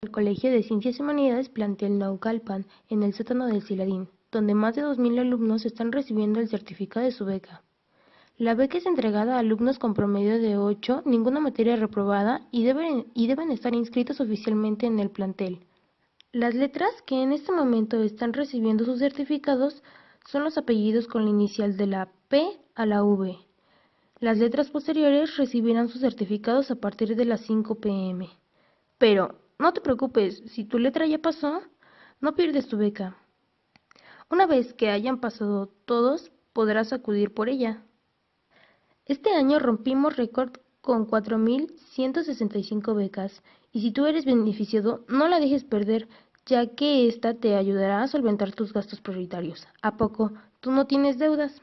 El Colegio de Ciencias y Humanidades plantel Naucalpan, en el sótano del Siladín, donde más de 2.000 alumnos están recibiendo el certificado de su beca. La beca es entregada a alumnos con promedio de 8, ninguna materia reprobada y deben, y deben estar inscritos oficialmente en el plantel. Las letras que en este momento están recibiendo sus certificados son los apellidos con la inicial de la P a la V. Las letras posteriores recibirán sus certificados a partir de las 5 pm. Pero no te preocupes, si tu letra ya pasó, no pierdes tu beca. Una vez que hayan pasado todos, podrás acudir por ella. Este año rompimos récord con 4.165 becas y si tú eres beneficiado, no la dejes perder, ya que esta te ayudará a solventar tus gastos prioritarios. ¿A poco tú no tienes deudas?